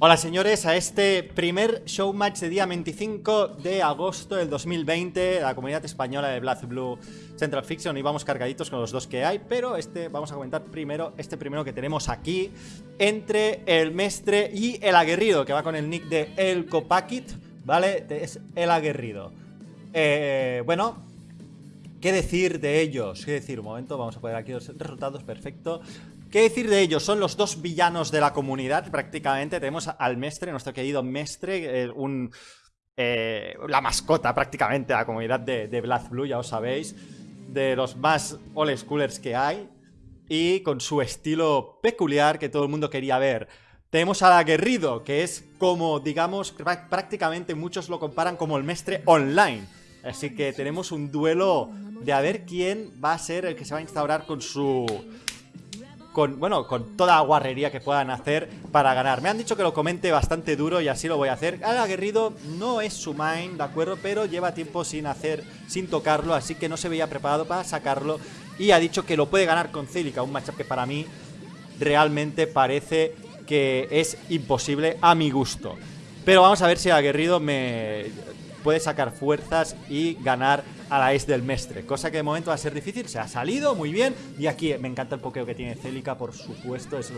Hola señores, a este primer showmatch de día 25 de agosto del 2020 la comunidad española de Black Blue Central Fiction y vamos cargaditos con los dos que hay, pero este vamos a comentar primero este primero que tenemos aquí entre el Mestre y el Aguerrido, que va con el nick de El Copakit, ¿vale? Es el Aguerrido. Eh, bueno, ¿qué decir de ellos? ¿Qué decir? Un momento, vamos a poner aquí los resultados, perfecto. ¿Qué decir de ellos? Son los dos villanos de la comunidad prácticamente. Tenemos al Mestre, nuestro querido Mestre, un, eh, la mascota prácticamente de la comunidad de, de Black Blue, ya os sabéis. De los más old schoolers que hay. Y con su estilo peculiar que todo el mundo quería ver. Tenemos al aguerrido, que es como, digamos, prácticamente muchos lo comparan como el Mestre online. Así que tenemos un duelo de a ver quién va a ser el que se va a instaurar con su con, bueno, con toda guarrería que puedan hacer para ganar. Me han dicho que lo comente bastante duro y así lo voy a hacer. Al aguerrido no es su main, ¿de acuerdo? Pero lleva tiempo sin hacer, sin tocarlo, así que no se veía preparado para sacarlo. Y ha dicho que lo puede ganar con Celica, un matchup que para mí realmente parece que es imposible a mi gusto. Pero vamos a ver si el aguerrido me puede sacar fuerzas y ganar a la ex del Mestre, cosa que de momento va a ser difícil, se ha salido muy bien y aquí me encanta el pokeo que tiene Celica, por supuesto, es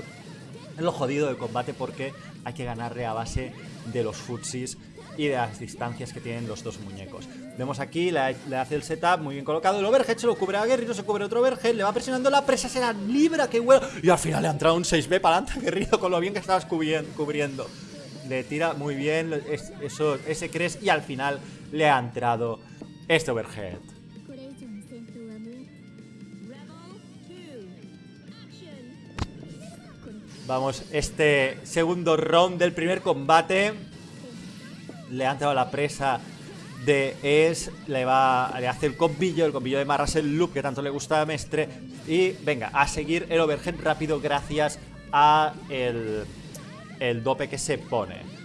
lo, jodido del combate porque hay que ganarle a base de los futsis y de las distancias que tienen los dos muñecos. Vemos aquí, le, hace el setup muy bien colocado, el overhead se lo cubre a Guerrero, se cubre otro overhead, le va presionando la presa, se la libra, que bueno, y al final le ha entrado un 6B para adelante Guerrero con lo bien que estabas cubriendo le tira muy bien eso, ese cres y al final le ha entrado este overhead. Vamos, este segundo round del primer combate le ha entrado la presa de Es, le va le hace el combillo, el combillo de Marras el loop que tanto le gusta a Mestre y venga, a seguir el overhead rápido gracias a el el dope que se pone.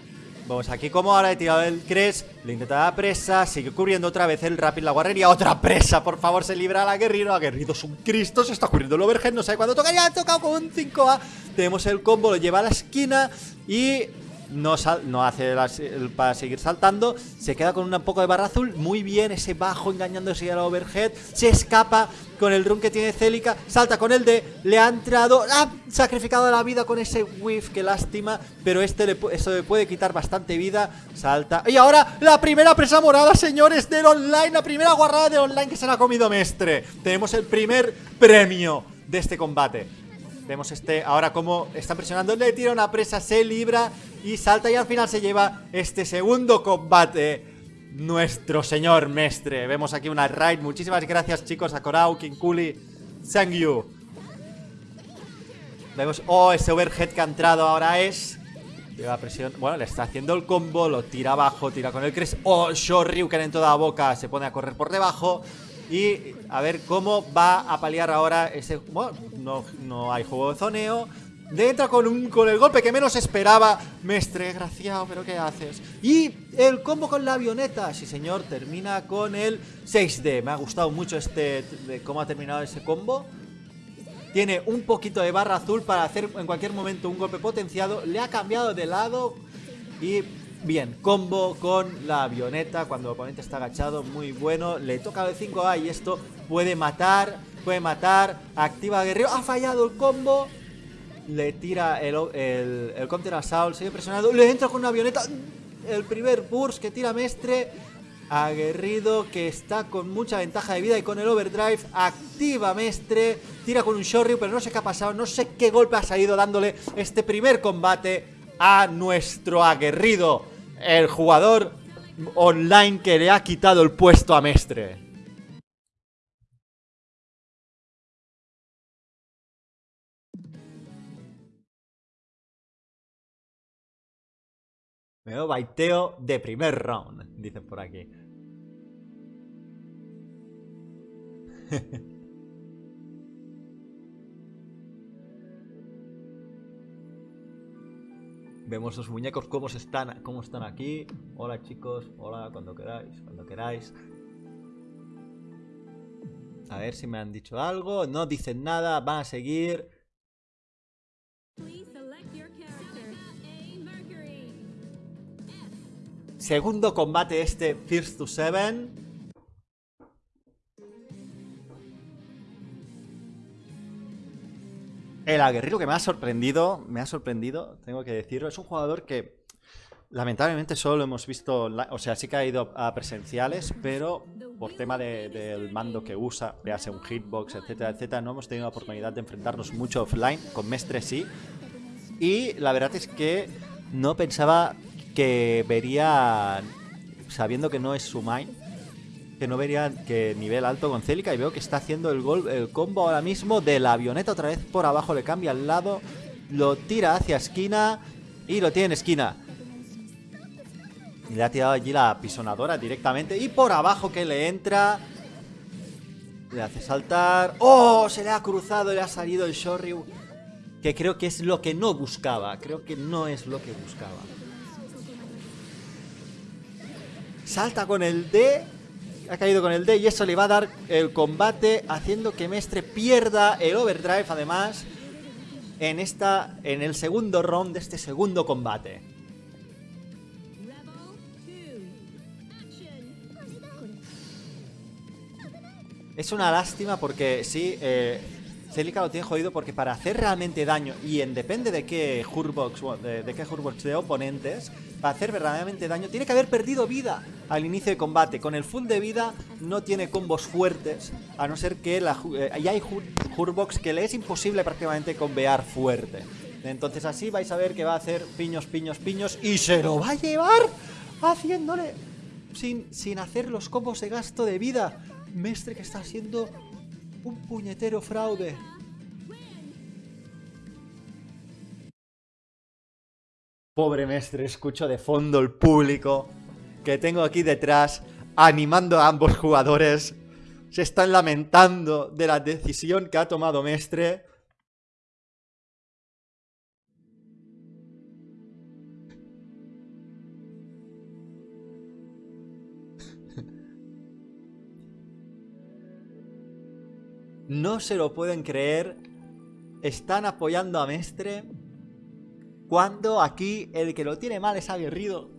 Vamos aquí como ahora he tirado el Cres, le intenta la presa, sigue cubriendo otra vez el Rapid, la guarrería, otra presa, por favor, se libra al aguerrido, aguerrido es un Cristo, se está cubriendo el overhead, no sabe cuándo toca, ya ha tocado con un 5A, tenemos el combo, lo lleva a la esquina y no, no hace para seguir saltando, se queda con un poco de barra azul, muy bien, ese bajo engañándose al overhead, se escapa con el run que tiene Celica, salta con el de, le ha entrado, ha sacrificado la vida con ese whiff, que lástima, pero este le, eso le puede quitar bastante vida, salta, y ahora la primera presa morada, señores, del online, la primera guarrada de online que se la ha comido Mestre, tenemos el primer premio de este combate. Vemos este ahora como está presionando, le tira una presa, se libra y salta y al final se lleva este segundo combate. Nuestro señor mestre. Vemos aquí una raid. Muchísimas gracias chicos a Korau, Kinkuli, Sangyu. Vemos, oh, ese overhead que ha entrado ahora es... Lleva presión, bueno, le está haciendo el combo, lo tira abajo, tira con el Cres. Oh, Shoryuken en toda la boca, se pone a correr por debajo. Y a ver cómo va a paliar ahora ese... Bueno, no, no hay juego de zoneo. Entra con, un, con el golpe que menos esperaba. Mestre, desgraciado, pero ¿qué haces? Y el combo con la avioneta. Sí, señor, termina con el 6D. Me ha gustado mucho este cómo ha terminado ese combo. Tiene un poquito de barra azul para hacer en cualquier momento un golpe potenciado. Le ha cambiado de lado y Bien, combo con la avioneta cuando el oponente está agachado, muy bueno. Le toca el 5A y esto puede matar, puede matar. Activa Guerrero, ha fallado el combo. Le tira el, el, el counter assault, sigue presionado. Le entra con una avioneta. El primer burst que tira Mestre. Aguerrido que está con mucha ventaja de vida y con el overdrive activa Mestre, tira con un Shoryu pero no sé qué ha pasado, no sé qué golpe ha salido dándole este primer combate a nuestro aguerrido el jugador online que le ha quitado el puesto a Mestre. Me veo baiteo de primer round, dicen por aquí. Vemos los muñecos cómo están, cómo están aquí. Hola chicos, hola cuando queráis, cuando queráis. A ver si me han dicho algo. No dicen nada, van a seguir. Segundo combate este First to Seven. El aguerrido que me ha sorprendido, me ha sorprendido, tengo que decirlo, es un jugador que lamentablemente solo lo hemos visto, o sea, sí que ha ido a presenciales, pero por tema del mando que usa, vease un hitbox, etcétera, etcétera, no hemos tenido la oportunidad de enfrentarnos mucho offline, con Mestre sí, y la verdad es que no pensaba que vería, sabiendo que no es su main, que no vería que nivel alto con Celica y veo que está haciendo el, gol, el combo ahora mismo de la avioneta otra vez por abajo, le cambia al lado, lo tira hacia esquina y lo tiene en esquina. Y le ha tirado allí la pisonadora directamente y por abajo que le entra... Le hace saltar... ¡Oh! Se le ha cruzado, le ha salido el Shoryu. Que creo que es lo que no buscaba. Creo que no es lo que buscaba. Salta con el D ha caído con el D y eso le va a dar el combate haciendo que Mestre pierda el overdrive además en, esta, en el segundo round de este segundo combate. Es una lástima porque sí, eh, Celica lo tiene jodido porque para hacer realmente daño, y en depende de qué Hurbox, de, de qué Hurbox de oponentes, para hacer verdaderamente daño, tiene que haber perdido vida al inicio de combate. Con el full de vida no tiene combos fuertes, a no ser que la, eh, hay Hurbox que le es imposible prácticamente convear fuerte. Entonces así vais a ver que va a hacer piños, piños, piños, y se lo va a llevar haciéndole sin, sin hacer los combos de gasto de vida. Mestre que está haciendo un puñetero fraude. Pobre mestre, escucho de fondo el público que tengo aquí detrás animando a ambos jugadores. Se están lamentando de la decisión que ha tomado Mestre. No se lo pueden creer. Están apoyando a Mestre. Cuando aquí el que lo tiene mal es aguerrido.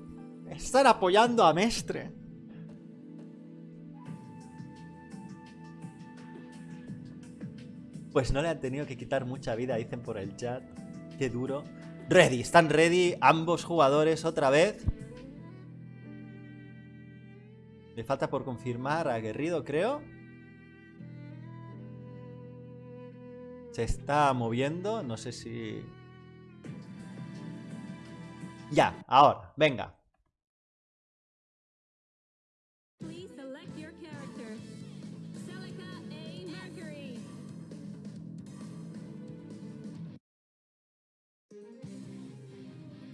Están apoyando a Mestre. Pues no le han tenido que quitar mucha vida, dicen por el chat. Qué duro. Ready, están ready ambos jugadores otra vez. Le falta por confirmar a Aguerrido, creo. Se está moviendo, no sé si... Ya, ahora, venga.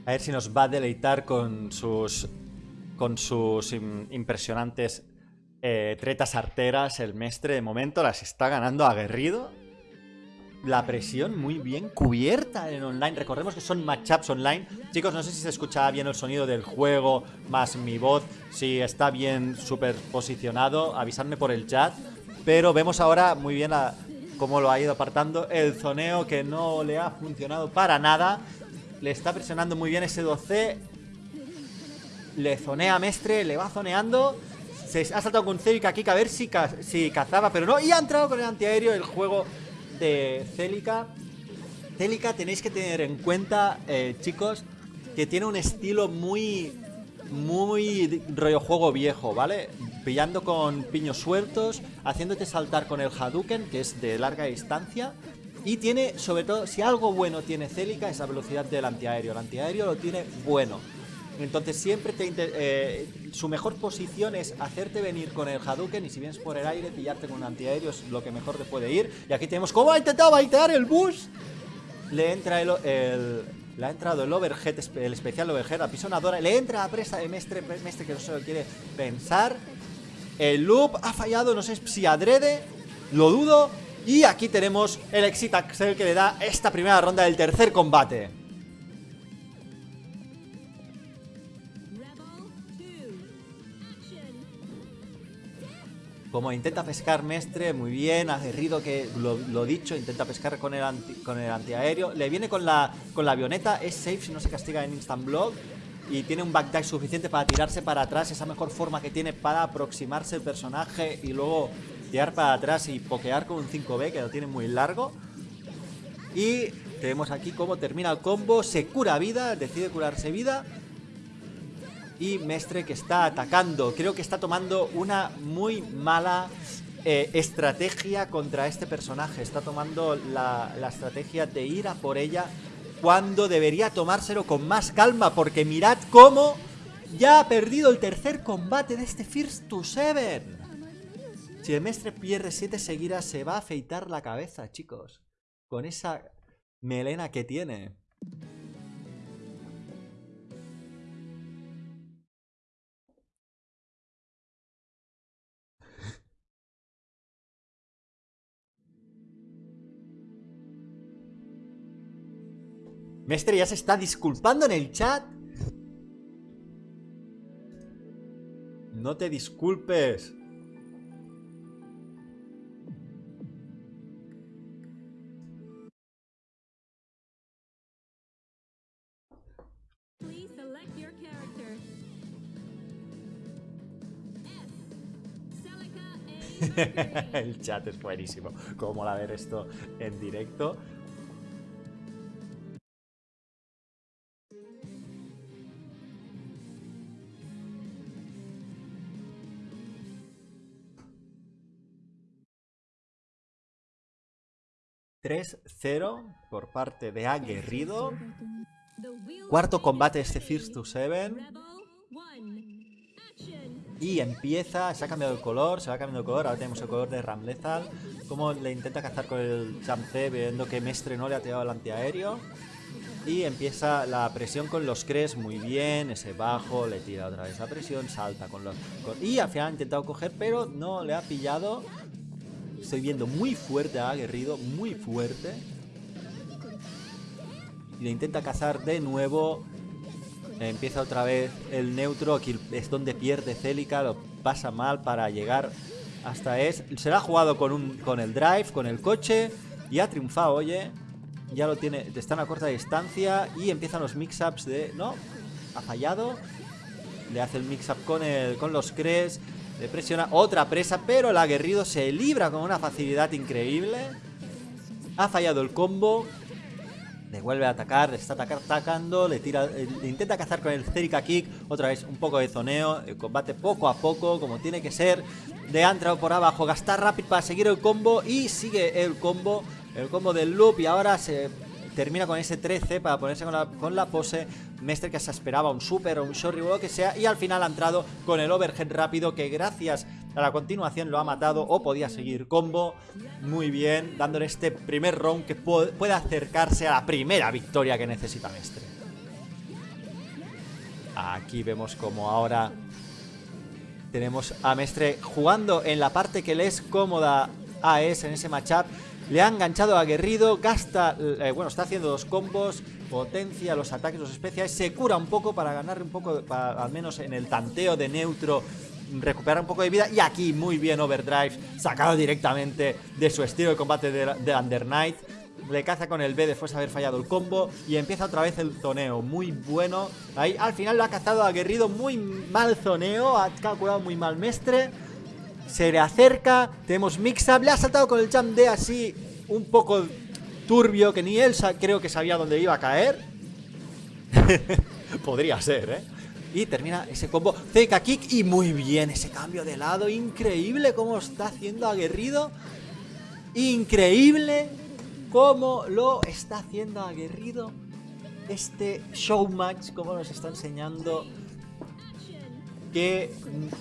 A ver si nos va a deleitar con sus con sus impresionantes eh, tretas arteras el mestre. De momento las está ganando aguerrido la presión muy bien cubierta en online. Recordemos que son matchups online. Chicos, no sé si se escucha bien el sonido del juego más mi voz, si está bien superposicionado, avisadme por el chat. Pero vemos ahora muy bien cómo lo ha ido apartando. El zoneo que no le ha funcionado para nada. Le está presionando muy bien ese 12. Le zonea a Mestre, le va zoneando. Se ha saltado con Celica aquí a ver si, si cazaba, pero no. Y ha entrado con el antiaéreo. El juego de Celica. Celica tenéis que tener en cuenta, eh, chicos, que tiene un estilo muy, muy rollo juego viejo, ¿vale? Pillando con piños sueltos, haciéndote saltar con el Hadouken, que es de larga distancia. Y tiene, sobre todo, si algo bueno tiene Celica, es la velocidad del antiaéreo. El antiaéreo lo tiene bueno. Entonces siempre te eh, su mejor posición es hacerte venir con el Hadouken y si vienes por el aire, pillarte con un antiaéreo es lo que mejor te puede ir. Y aquí tenemos cómo ha intentado baitear el bus. Le entra el, ha entrado el overhead, el especial overhead, la pisonadora. Le entra a presa de Mestre, Mestre que no se lo quiere pensar. El loop ha fallado, no sé si adrede, lo dudo. Y aquí tenemos el Exit Axel que le da esta primera ronda del tercer combate. Como intenta pescar Mestre, muy bien, aguerrido que lo, dicho, intenta pescar con el, con el antiaéreo. Le viene con la, con la avioneta, es safe si no se castiga en Instant Block. y tiene un backdash suficiente para tirarse para atrás, esa mejor forma que tiene para aproximarse el personaje y luego tirar para atrás y pokear con un 5B que lo tiene muy largo. Y tenemos aquí cómo termina el combo, se cura vida, decide curarse vida. Y Mestre que está atacando, creo que está tomando una muy mala eh, estrategia contra este personaje. Está tomando la, la estrategia de ir a por ella cuando debería tomárselo con más calma, porque mirad cómo ya ha perdido el tercer combate de este First to Seven. Si el Mestre pierde siete seguidas, se va a afeitar la cabeza, chicos. Con esa melena que tiene. Mestre ya se está disculpando en el chat. No te disculpes. el chat es buenísimo. Cómo la ver esto en directo. ...3-0 por parte de Aguerrido. Cuarto combate este First to Seven. Y empieza, se ha cambiado el color, se va cambiando el color, ahora tenemos el color de Ramlethal. Como le intenta cazar con el Jump C, viendo que Mestre no le ha tirado el antiaéreo. Y empieza la presión con los Cres muy bien, ese bajo, le tira otra vez la presión, salta con los... y al final ha intentado coger, pero no le ha pillado. Estoy viendo muy fuerte a Aguerrido, muy fuerte. Y le intenta cazar de nuevo. Empieza otra vez el neutro, aquí es donde pierde Celica, lo pasa mal para llegar hasta es. Se la ha jugado con, un, con el drive, con el coche y ha triunfado, oye. Ya lo tiene, está a corta distancia y empiezan los mix-ups de... No, ha fallado. Le hace el mix-up con, con los Cres, le presiona otra presa, pero el aguerrido se libra con una facilidad increíble. Ha fallado el combo, le vuelve a atacar, le está atacando, le tira, eh, intenta cazar con el Cerica Kick, otra vez un poco de zoneo, el combate poco a poco, como tiene que ser, de entrado por abajo, gastar rápido para seguir el combo y sigue el combo, el combo del loop. Y ahora se termina con ese 13 para ponerse con la, con la pose, Mestre que se esperaba un super o un short o lo que sea y al final ha entrado con el overhead rápido que gracias a la continuación lo ha matado o podía seguir combo. Muy bien, dándole este primer round que puede acercarse a la primera victoria que necesita Mestre. Aquí vemos como ahora tenemos a Mestre jugando en la parte que le es cómoda a Es en ese matchup. Le ha enganchado a Aguerrido, gasta, eh, bueno, está haciendo dos combos, potencia los ataques, los especiales, se cura un poco para ganarle un poco, al menos en el tanteo de neutro, recuperar un poco de vida. Y aquí muy bien Overdrive, sacado directamente de su estilo de combate de, de Under. Le caza con el B después de haber fallado el combo y empieza otra vez el zoneo, muy bueno. Ahí al final lo ha cazado aguerrido, muy mal zoneo, ha calculado muy mal Mestre. Se le acerca, tenemos mix-up, le ha saltado con el jump D así un poco turbio, que ni él creo que sabía dónde iba a caer. Podría ser, ¿eh? Y termina ese combo CK Kick y muy bien ese cambio de lado. Increíble cómo está haciendo aguerrido. Increíble cómo lo está haciendo aguerrido. Este showmatch, como nos está enseñando que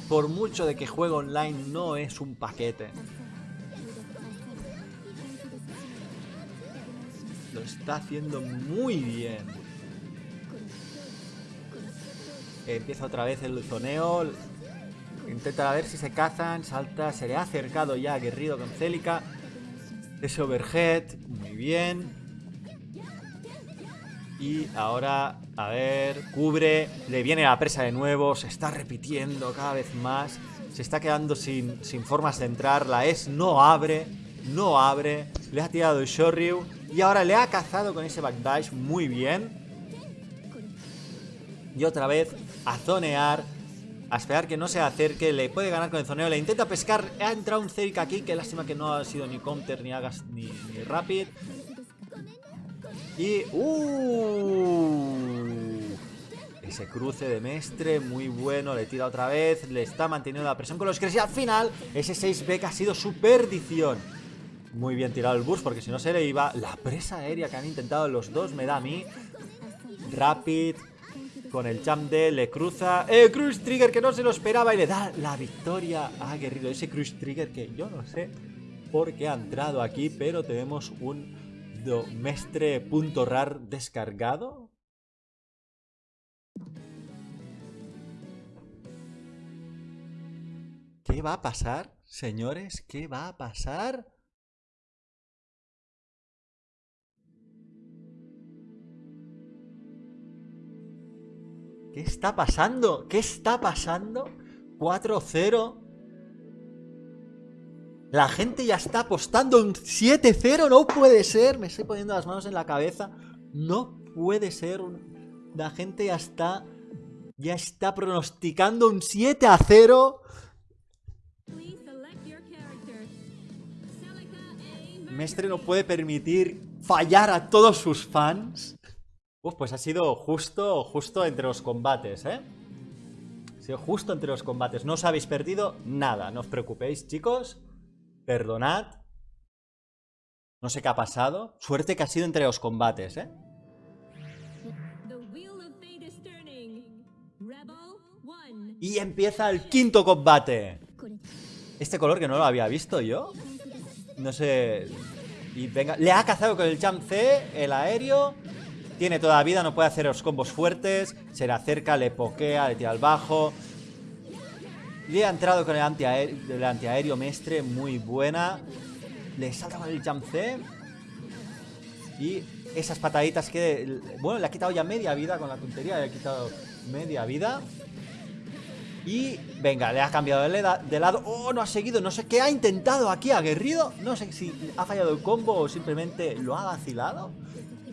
por mucho de que juegue online no es un paquete. Lo está haciendo muy bien. Empieza otra vez el zoneo. Intenta ver si se cazan. Salta. Se le ha acercado ya aguerrido con Célica. Ese overhead. Muy bien. Y ahora, a ver, cubre. Le viene la presa de nuevo. Se está repitiendo cada vez más. Se está quedando sin, sin formas de entrar. La S no abre. No abre. Le ha tirado el Shoryu. Y ahora le ha cazado con ese backdash muy bien. Y otra vez a zonear. A esperar que no se acerque. Le puede ganar con el zoneo. Le intenta pescar. Ha entrado un Zerika aquí. Qué lástima que no ha sido ni counter, ni hagas, ni, ni rapid. Y... ¡Uh! Ese cruce de Mestre, muy bueno, le tira otra vez, le está manteniendo la presión con los Cres y al final ese 6B que ha sido su perdición. Muy bien tirado el bus porque si no se le iba la presa aérea que han intentado los dos, me da a mí. Rapid, con el jump de le cruza. ¡Eh, Cruise Trigger que no se lo esperaba y le da la victoria a Guerrero! Ese Cruise Trigger que yo no sé por qué ha entrado aquí, pero tenemos un Mestre.rar descargado. ¿Qué va a pasar, señores? ¿Qué va a pasar? ¿Qué está pasando? ¿Qué está pasando? 4-0. La gente ya está apostando un 7-0. No puede ser. Me estoy poniendo las manos en la cabeza. No puede ser. La gente ya está. Ya está pronosticando un 7 0. Mestre no puede permitir fallar a todos sus fans. Uf, pues ha sido justo, justo entre los combates, ¿eh? Ha sido justo entre los combates. No os habéis perdido nada. No os preocupéis, chicos. Perdonad. No sé qué ha pasado. Suerte que ha sido entre los combates, ¿eh? Y empieza el quinto combate. Este color que no lo había visto yo. No sé... Y venga, le ha cazado con el jump C, el aéreo. Tiene toda la vida, no puede hacer los combos fuertes. Se le acerca, le pokea, le tira al bajo. Le ha entrado con el antiaéreo, antiaéreo mestre, muy buena. Le salta con el jump C. Y esas pataditas que... Bueno, le ha quitado ya media vida con la tontería. Le ha quitado media vida. Y venga, le ha cambiado de, lado. ¡Oh, no ha seguido! No sé qué ha intentado aquí, aguerrido. No sé si ha fallado el combo o simplemente lo ha vacilado.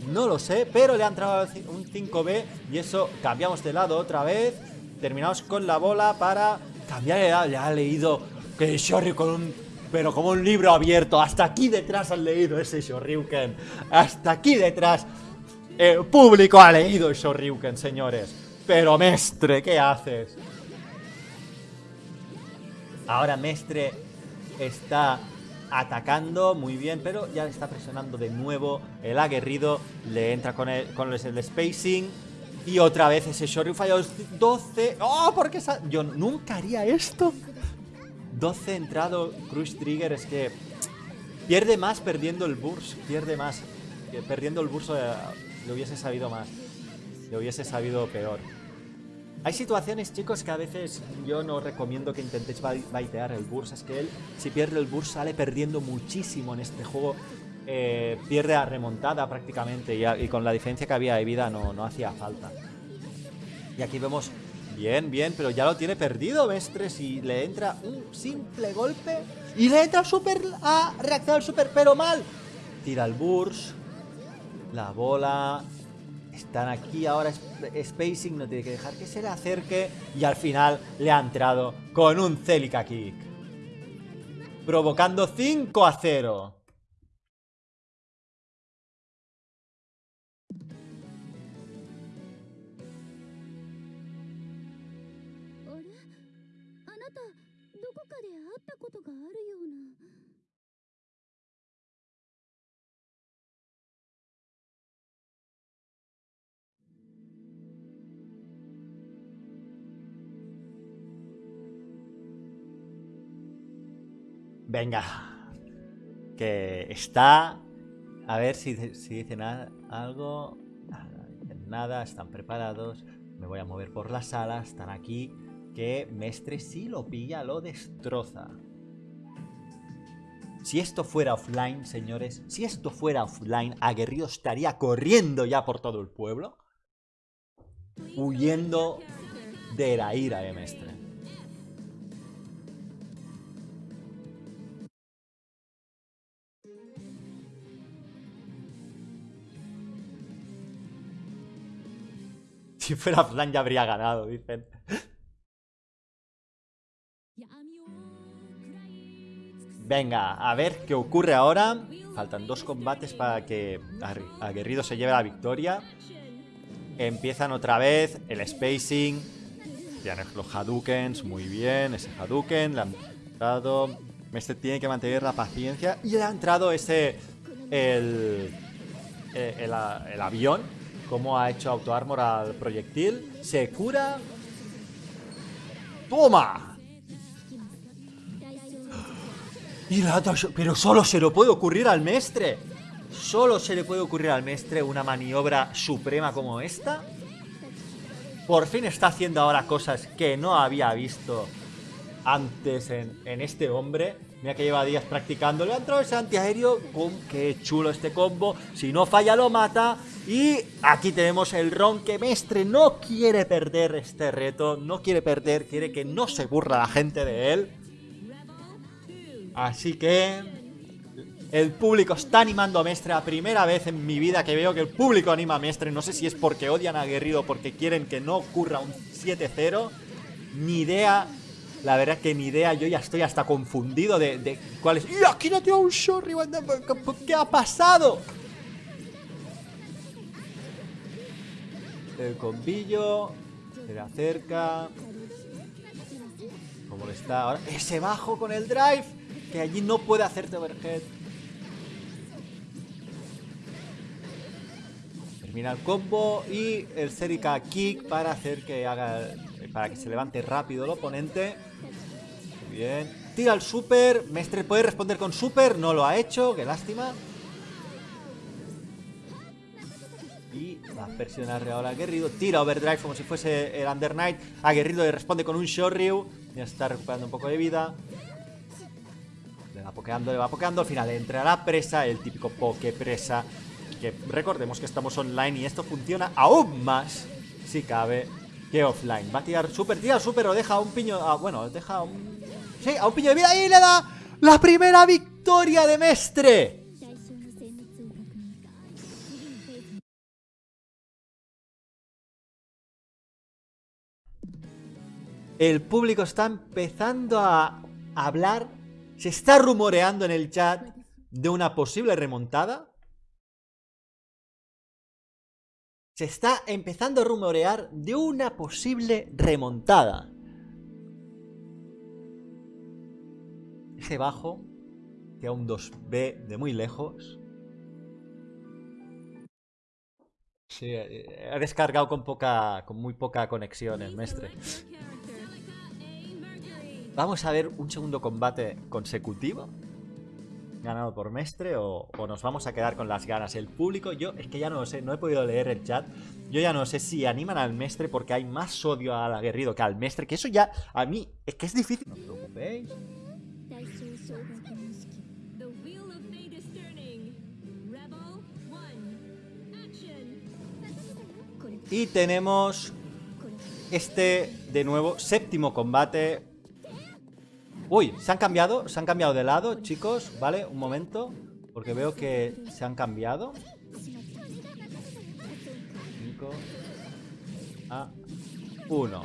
No lo sé, pero le ha entrado un 5B y eso cambiamos de lado otra vez. Terminamos con la bola para Cambiar le ha leído que Shoryu con un... Pero como un libro abierto. Hasta aquí detrás han leído ese Shoryuken. Hasta aquí detrás. El público ha leído Shoryuken, señores. Pero, Mestre, ¿qué haces? Ahora Mestre está atacando muy bien, pero ya le está presionando de nuevo el aguerrido. Le entra con el, con el spacing. Y otra vez ese Shoryu falló 12. ¡Oh! ¿Por qué Yo nunca haría esto. 12 entrado Cruise Trigger. Es que pierde más perdiendo el burst. Pierde más. Perdiendo el burst eh, le hubiese sabido más. Le hubiese sabido peor. Hay situaciones, chicos, que a veces yo no recomiendo que intentéis baitear el burst. Es que él, si pierde el burst, sale perdiendo muchísimo en este juego. Eh, pierde a remontada prácticamente y, con la diferencia que había de vida no, hacía falta. Y aquí vemos, bien, bien, pero ya lo tiene perdido Mestres y le entra un simple golpe y le entra super a reaccionar super, pero mal. Tira el burst, la bola, están aquí ahora spacing, no tiene que dejar que se le acerque y al final le ha entrado con un Celica Kick. Provocando 5 a 0. Venga. Que está... A ver si, si dicen algo. Nada, nada, están preparados. Me voy a mover por la sala, están aquí. Que Mestre si lo pilla, lo destroza. Si esto fuera offline, señores, si esto fuera offline, Aguerrido estaría corriendo ya por todo el pueblo. Huyendo de la ira de Mestre. Si fuera Flan ya habría ganado, dicen. Venga, a ver qué ocurre ahora. Faltan dos combates para que Aguerrido se lleve la victoria. Empiezan otra vez el spacing. Ya los Hadoukens, muy bien. Ese Hadouken le han entrado. Este tiene que mantener la paciencia. Y le ha entrado ese. El, el, el, avión. Como ha hecho auto armor al proyectil. Se cura. ¡Toma! Y pero solo se lo puede ocurrir al mestre. Solo se le puede ocurrir al mestre una maniobra suprema como esta. Por fin está haciendo ahora cosas que no había visto antes en, este hombre. Mira que lleva días practicando. Le ha entrado ese antiaéreo. ¡Qué chulo este combo! Si no falla, lo mata. Y aquí tenemos el ron que Mestre no quiere perder este reto. No quiere perder. Quiere que no se burla la gente de él. Así que el público está animando a Mestre. La primera vez en mi vida que veo que el público anima a Mestre. No sé si es porque odian a Guerrido porque quieren que no ocurra un 7-0. Ni idea. La verdad que ni idea. Yo ya estoy hasta confundido de, cuál es. ¡Y aquí no tengo un shorty! ¿Qué ha pasado? El combillo. Se le acerca. ¿Cómo le está ahora? Ese bajo con el drive que allí no puede hacerte overhead. Termina el combo y el Serika Kick para hacer que haga para que se levante rápido el oponente. Muy bien. Tira el super. Mestre puede responder con super. No lo ha hecho. Qué lástima. Y va a presionar a Aguerrido. Tira overdrive como si fuese el Under Knight. Aguerrido le responde con un Shoryu. Ya está recuperando un poco de vida va pokeando, le va pokeando. Al final entra la presa, el típico poke presa. Que recordemos que estamos online y esto funciona aún más, si cabe, que offline. Va a tirar super, tira super o deja un piño. Ah, bueno, deja un. Sí, a un piño de vida y le da la primera victoria de Mestre. El público está empezando a hablar se está rumoreando en el chat de una posible remontada. Se está empezando a rumorear de una posible remontada. Ese bajo, que a un 2B de muy lejos. Sí, eh, ha descargado con poca, con muy poca conexión el mestre. Vamos a ver un segundo combate consecutivo. Ganado por Mestre o, nos vamos a quedar con las ganas. El público, yo es que ya no lo sé, no he podido leer el chat. Yo ya no sé si animan al Mestre porque hay más odio al aguerrido que al Mestre. Que eso ya, a mí, es que es difícil. No os preocupéis. Y tenemos este, de nuevo, séptimo combate Uy, se han cambiado, se han cambiado de lado, chicos, ¿vale? Un momento, porque veo que se han cambiado. 5 a 1.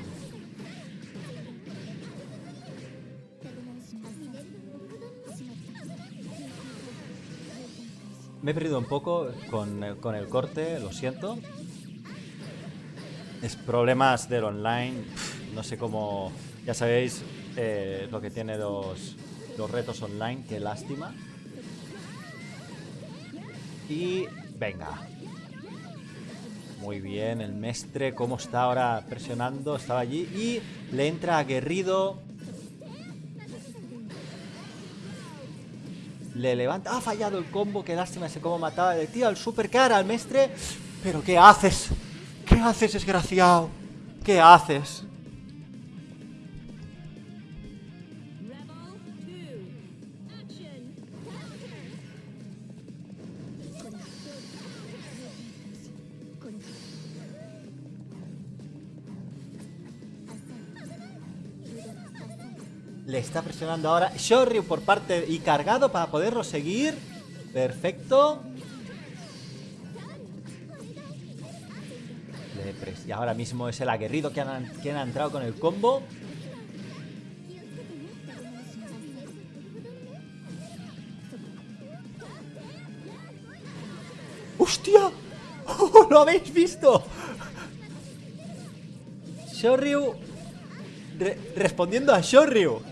Me he perdido un poco con el, con el corte, lo siento. Es problemas del online, no sé cómo... Ya sabéis, eh, lo que tiene los, retos online, qué lástima. Y venga. Muy bien, el mestre, cómo está ahora presionando, estaba allí y le entra aguerrido. Le levanta, ha fallado el combo, qué lástima ese cómo mataba. Le tira el super cara al mestre. Pero ¿qué haces? ¿Qué haces, desgraciado? ¿Qué haces? Está presionando ahora Shoryu por parte y cargado para poderlo seguir. Perfecto. Y ahora mismo es el aguerrido que ha entrado con el combo. ¡Hostia! ¿Lo habéis visto? Shoryu re- respondiendo a Shoryu.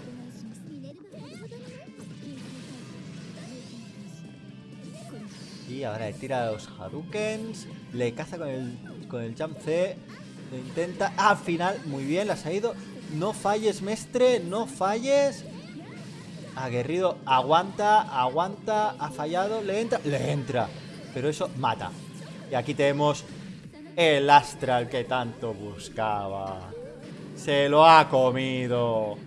Ahora le tira los Hadukens. Le caza con el, con el Jump C. Lo intenta. Ah, al final, muy bien, la ha ido. No falles, mestre, no falles. Aguerrido, aguanta, aguanta. Ha fallado, le entra, le entra. Pero eso mata. Y aquí tenemos el Astral que tanto buscaba. Se lo ha comido.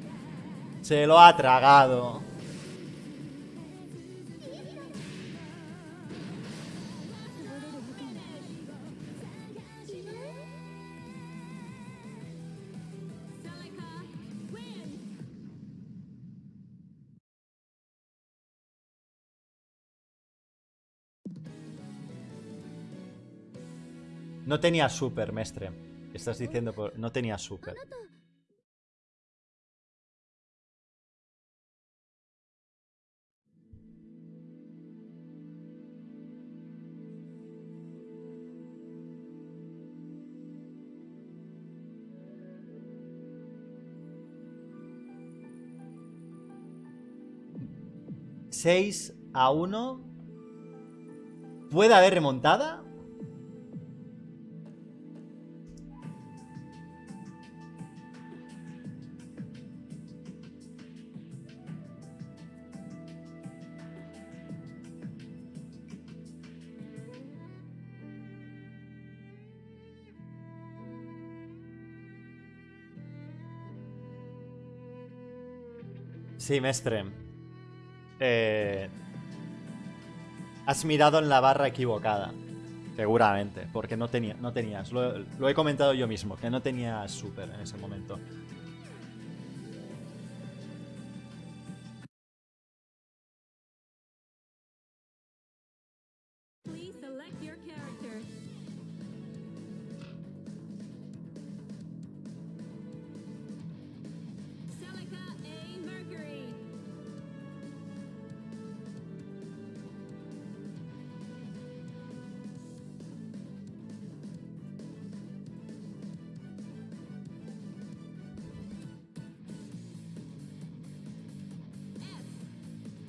Se lo ha tragado. No tenía super, mestre. Estás diciendo. No tenía super. ¿6 a 1? ¿Puede haber remontada? Sí, mestre. Eh, has mirado en la barra equivocada. Seguramente, porque no, tenía, no tenías. Lo, lo he comentado yo mismo, que no tenías super en ese momento.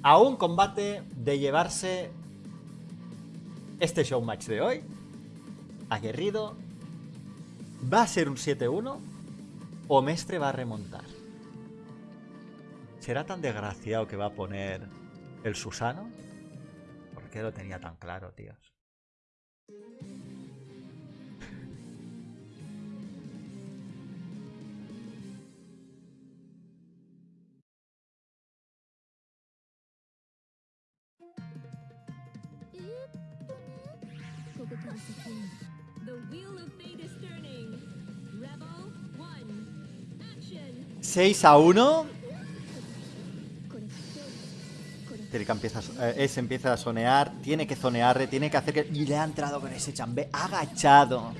A un combate de llevarse este showmatch de hoy. Aguerrido. ¿Va a ser un 7-1? ¿O Mestre va a remontar? ¿Será tan desgraciado que va a poner el Susano? ¿Por qué lo tenía tan claro, tíos? 6 a 1. Terika empieza a, eh, empieza a sonear. Tiene que zonear, tiene que hacer que. Y le ha entrado con ese chambé agachado.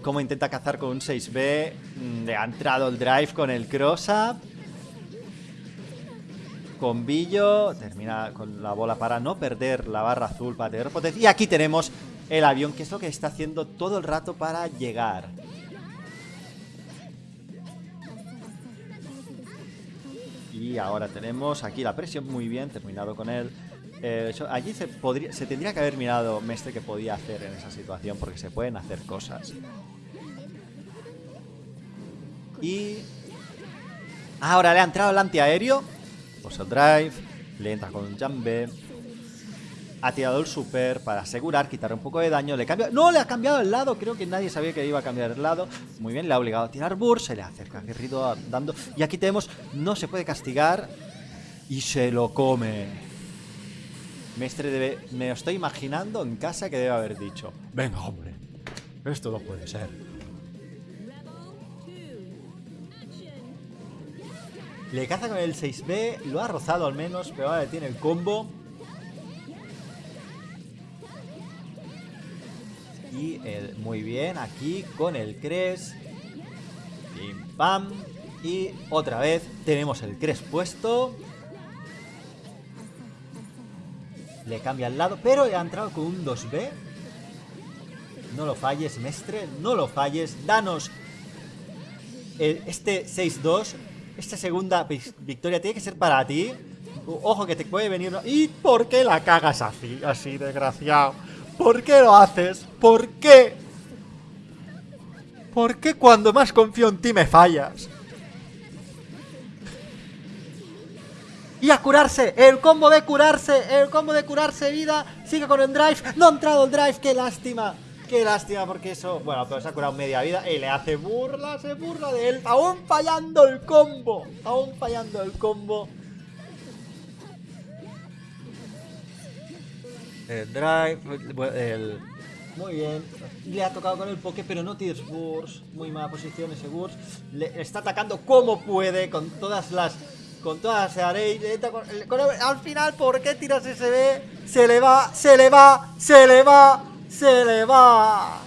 Como intenta cazar con un 6B. mm, Le ha entrado el drive con el cross-up. Con Billo. Termina con la bola para no perder la barra azul, para tener potencia. Y aquí tenemos el avión, que es lo que está haciendo todo el rato para llegar. Y ahora tenemos aquí la presión muy bien, terminado con él. Eh, eso- allí se, tendría que haber mirado Mestre que podía hacer en esa situación, porque se pueden hacer cosas. Y... Ahora le ha entrado el antiaéreo. Pues el drive. Le entra con un jambe. Ha tirado el super para asegurar, quitar un poco de daño. Le cambia. ¡No! Le ha cambiado el lado. Creo que nadie sabía que iba a cambiar el lado. Muy bien, le ha obligado a tirar burst. Se le acerca aguerrido a- dando. Y aquí tenemos. No se puede castigar. Y se lo come. Mestre debe. Me lo estoy imaginando en casa que debe haber dicho. Venga, hombre. Esto no puede ser. Rebel 2. Action. Le caza con el 6B. Lo ha rozado al menos. Pero ahora tiene el combo. Muy bien, aquí con el Cres. Pim pam. Y otra vez tenemos el Cres puesto. Le cambia al lado, pero ha entrado con un 2B. No lo falles, Mestre, no lo falles. Danos este 6-2. Esta segunda victoria tiene que ser para ti. Ojo que te puede venir... ¿Y por qué la cagas así, así, desgraciado? ¿Por qué lo haces? ¿Por qué? ¿Por qué cuando más confío en ti me fallas? Y a curarse, el combo de curarse, el combo de curarse vida, sigue con el drive, no ha entrado el drive, qué lástima, qué lástima porque eso, bueno, pero se ha curado media vida y le hace burla, se burla de él, aún fallando el combo, aún fallando el combo. El drive. Muy bien, le ha tocado con el poke, pero no tienes burst. Muy mala posición ese burst. Le está atacando como puede, con todas las. Con todas las al final, ¿por qué tiras ese B? Se le va, se le va, se le va, se le va.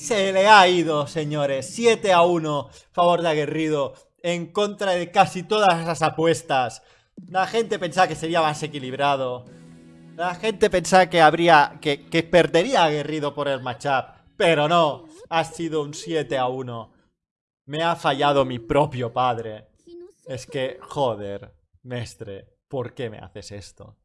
Se le ha ido, señores. 7 a 1. Favor de Aguerrido. En contra de casi todas las apuestas. La gente pensaba que sería más equilibrado. La gente pensaba que habría. que, que perdería Aguerrido por el matchup. Pero no. Ha sido un 7 a 1. Me ha fallado mi propio padre. Es que, joder, mestre, ¿por qué me haces esto?